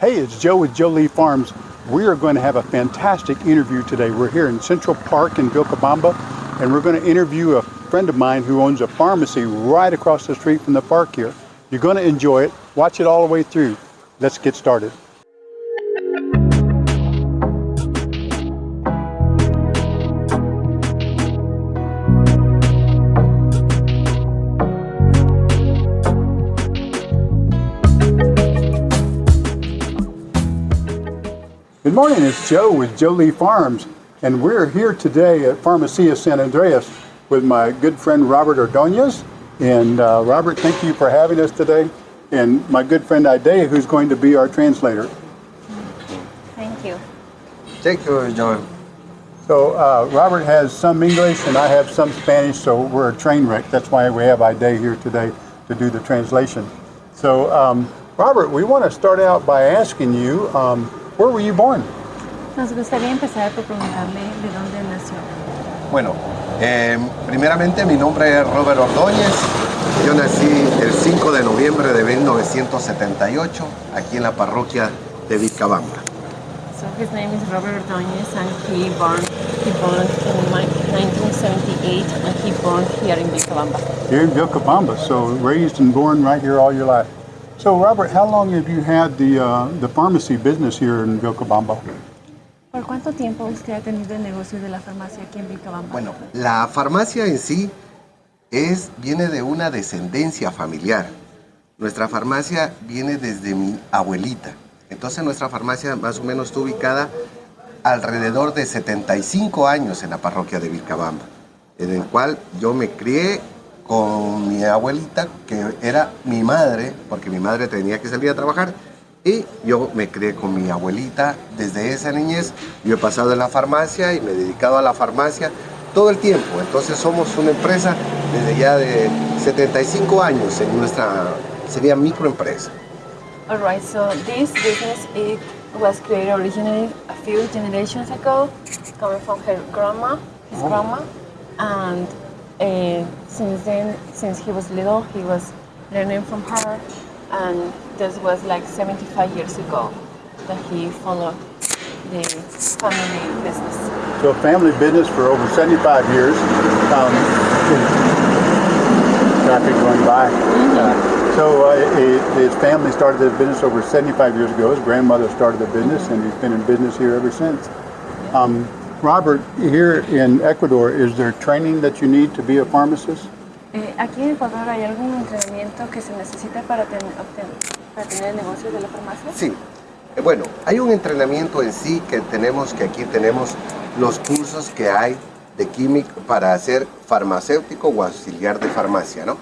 Hey, it's Joe with Joe Lee Farms. We are going to have a fantastic interview today. We're here in Central Park in Vilcabamba, and we're going to interview a friend of mine who owns a pharmacy right across the street from the park here. You're going to enjoy it. Watch it all the way through. Let's get started. Good morning, it's Joe with Jolie Farms, and we're here today at Pharmacia San Andreas with my good friend Robert Ordonez. And uh, Robert, thank you for having us today, and my good friend Ide, who's going to be our translator. Thank you. Thank you, Joe. So uh, Robert has some English and I have some Spanish, so we're a train wreck. That's why we have Ide here today to do the translation. So um, Robert, we want to start out by asking you, um, where were you born? Nos gustaría empezar por preguntarle de dónde nació. Bueno, eh, primeramente mi nombre es Robert Ordóñez. Yo nací el 5 de noviembre de 1978 aquí en la parroquia de Vilcabamba. So his name is Robert Ordóñez and he born he born in mi- 1978 and he born here in Vilcabamba. Here in Vilcabamba, so raised and born right here all your life. So Robert, how long have you had the, uh, the pharmacy business here in Vilcabamba? ¿Por cuánto tiempo usted ha tenido el negocio de la farmacia aquí en Vilcabamba? Bueno, la farmacia en sí es, viene de una descendencia familiar. Nuestra farmacia viene desde mi abuelita. Entonces nuestra farmacia más o menos está ubicada alrededor de 75 años en la parroquia de Vilcabamba, en el cual yo me crié con mi abuelita, que era mi madre, porque mi madre tenía que salir a trabajar, y yo me crié con mi abuelita desde esa niñez. Yo he pasado en la farmacia y me he dedicado a la farmacia todo el tiempo. Entonces somos una empresa desde ya de 75 años en nuestra, sería microempresa. Alright, so this business it was created originally a few generations ago, coming from her grandma, his grandma, and uh, since then, since he was little, he was learning from her, and this was like 75 years ago that he followed the family business. So a family business for over 75 years. Um, traffic going by. Uh, so uh, he- his family started this business over 75 years ago. His grandmother started the business, and he's been in business here ever since. Um, Robert, here in Ecuador, is there training that you need to be a pharmacist? Eh, aquí en Ecuador hay algún entrenamiento que se necesita para, ten- obten- para tener el negocio de la farmacia. Sí, Eh, bueno, hay un entrenamiento en sí que tenemos, que aquí tenemos los cursos que hay de químico para ser farmacéutico o auxiliar de farmacia, ¿no?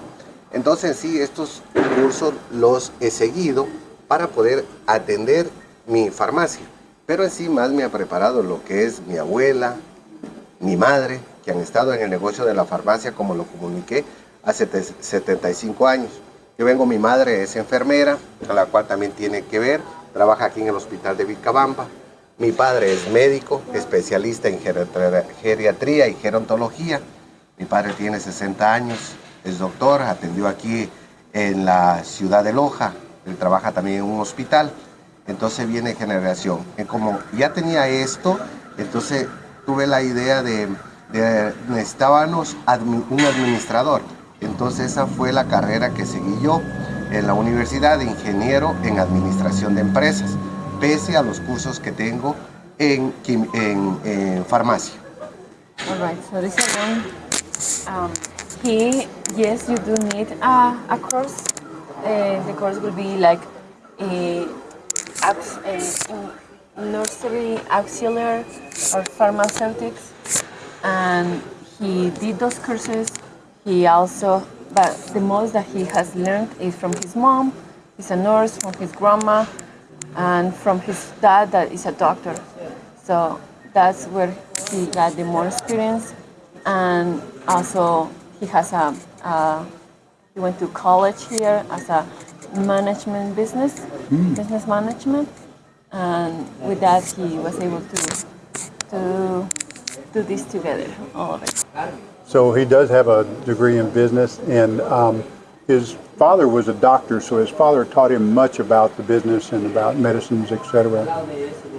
Entonces en sí estos cursos los he seguido para poder atender mi farmacia. Pero en sí más me ha preparado lo que es mi abuela, mi madre, que han estado en el negocio de la farmacia, como lo comuniqué, hace te- 75 años. Yo vengo, mi madre es enfermera, a la cual también tiene que ver, trabaja aquí en el hospital de Vilcabamba. Mi padre es médico, especialista en geriatría y gerontología. Mi padre tiene 60 años, es doctor, atendió aquí en la ciudad de Loja, él trabaja también en un hospital. Entonces viene generación. Como ya tenía esto, entonces tuve la idea de, de necesitábamos un administrador. Entonces esa fue la carrera que seguí yo en la universidad de ingeniero en administración de empresas, pese a los cursos que tengo en, farmacia. All right, so this is one. Um, he, yes, you do need a, a course. Uh, the course will be like a nursery auxiliary or pharmaceutics, and he did those courses. He also, but the most that he has learned is from his mom. He's a nurse, from his grandma, and from his dad that is a doctor. So that's where he got the more experience, and also he has a, a he went to college here as a management business, business management, and with that he was able to to do this together, all of it. So he does have a degree in business, and um, his father was a doctor, so his father taught him much about the business and about medicines, etc.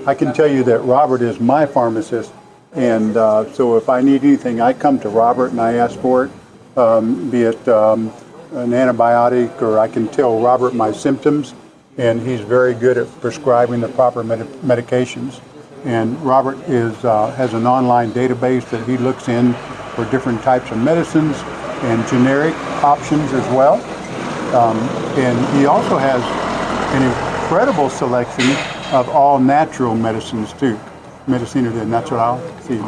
I can tell you that Robert is my pharmacist, and uh, so if I need anything, I come to Robert and I ask for it, um, be it um, an antibiotic or I can tell Robert my symptoms, and he's very good at prescribing the proper med- medications. And Robert is uh, has an online database that he looks in for different types of medicines and generic options as well. Um, and he also has an incredible selection of all natural medicines too. Medicina de natural, sí.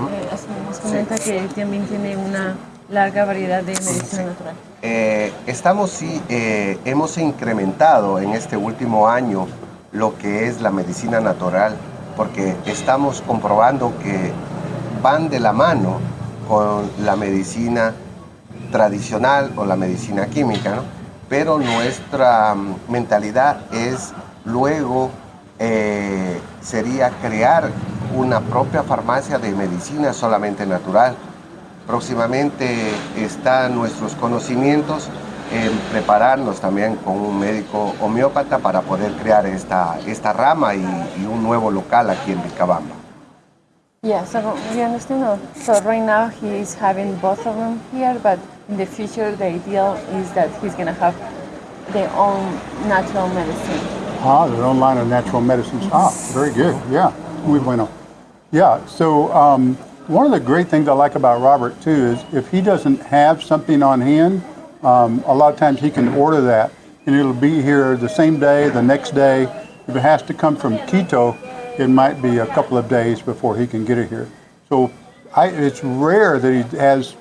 Larga variedad de medicina natural. Eh, estamos sí, eh, hemos incrementado en este último año lo que es la medicina natural, porque estamos comprobando que van de la mano con la medicina tradicional o la medicina química, ¿no? pero nuestra mm, mentalidad es luego eh, sería crear una propia farmacia de medicina solamente natural. Próximamente están nuestros conocimientos en prepararnos también con un médico homeópata para poder crear esta, esta rama y, y un nuevo local aquí en Vilcabamba. Yeah, so we understand. uh, So right now he is having both of them here, but in the future the ideal is that he's gonna have their own natural medicine. Ah, their own line of natural medicines. Ah, very good. Yeah, muy bueno. Yeah. So um, one of the great things I like about Robert too is if he doesn't have something on hand, um, a lot of times he can order that, and it'll be here the same day, the next day. If it has to come from Quito, it might be a couple of days before he can get it here. So I, it's rare that he has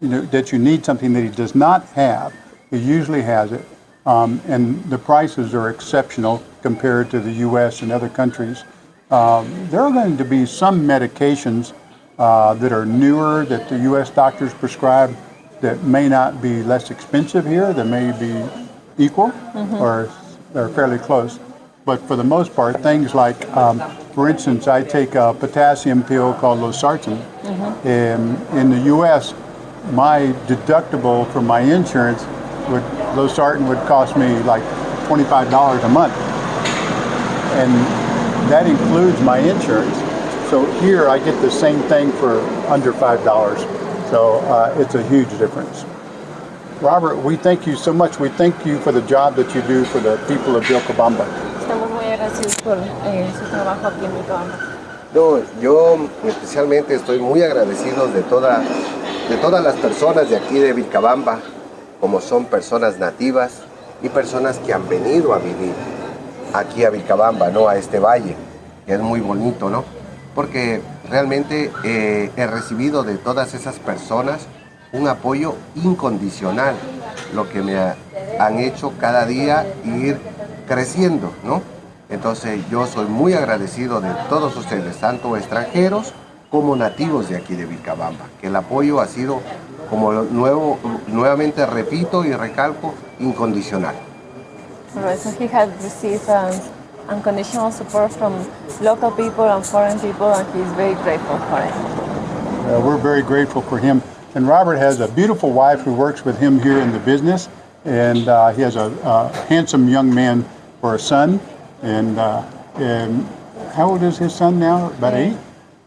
you know, that you need something that he does not have. He usually has it. Um, and the prices are exceptional compared to the U.S. and other countries. Um, there are going to be some medications uh, that are newer that the U.S. doctors prescribe that may not be less expensive here, that may be equal or, or fairly close. But for the most part, things like, um, for instance, I take a potassium pill called losartan. And in the U.S., my deductible for my insurance would losartan would cost me like $25 a month and that includes my insurance so here i get the same thing for under $5 so uh, it's a huge difference robert we thank you so much we thank you for the job that you do for the people of Vilcabamba. Estamos muy agradecidos por eh, su trabajo aquí en Vilcabamba. No, yo especialmente estoy muy agradecido de, toda, de todas las personas de aquí de Vilcabamba, como son personas nativas y personas que han venido a vivir aquí a Vilcabamba, ¿no? A este valle, que es muy bonito, ¿no? Porque realmente eh, he recibido de todas esas personas un apoyo incondicional, lo que me ha- han hecho cada día ir creciendo, ¿no? Entonces yo soy muy agradecido de todos ustedes, tanto extranjeros como nativos de aquí de Vilcabamba, que el apoyo ha sido, como nuevo, nuevamente repito y recalco, incondicional. Unconditional support from local people and foreign people, and he's very grateful for it. Uh, we're very grateful for him. And Robert has a beautiful wife who works with him here in the business, and uh, he has a, a handsome young man for a son. And, uh, and how old is his son now? About eight.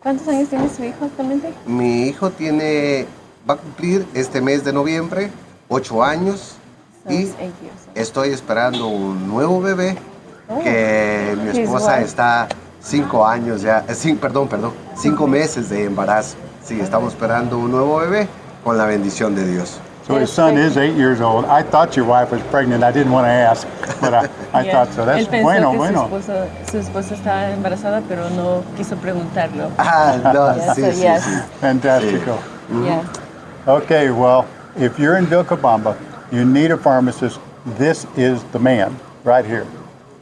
¿Cuántos años tiene su hijo actualmente? Mi hijo tiene, va a cumplir este mes de noviembre ocho años So y it's eight years old. estoy esperando un nuevo bebé. Que mi His esposa wife. está cinco años ya, eh, cin- perdón, perdón, cinco meses de embarazo. Sí, estamos esperando un nuevo bebé con la bendición de Dios. So his son is eight years old. I thought your wife was pregnant. I didn't want to ask, but I, I Yeah. thought so. That's Él pensó bueno, que bueno. Su, esposo, su esposa estaba embarazada, pero no quiso preguntarlo. Ah, no, Yeah, sí, so sí, yes. sí. Fantastico. Yeah. Okay, well, if you're in Vilcabamba, you need a pharmacist, this is the man right here.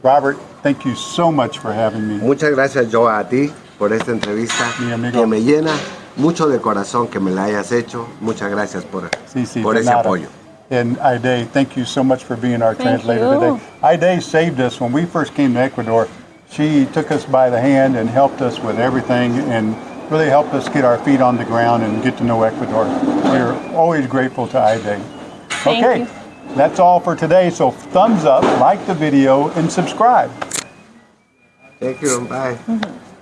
Robert, thank you so much for having me. Muchas gracias yo a ti por esta entrevista Mi amigo. que me llena mucho de corazón que me la hayas hecho. Muchas gracias por, Sí, sí, por de ese nada. apoyo. And Ide, thank you so much for being our Thank translator you. today. Ide saved us when we first came to Ecuador. She took us by the hand and helped us with everything and really helped us get our feet on the ground and get to know Ecuador. We're always grateful to Ide. Thank okay. you. That's all for today. So thumbs up, like the video, and subscribe. Thank you. Bye. Mm-hmm.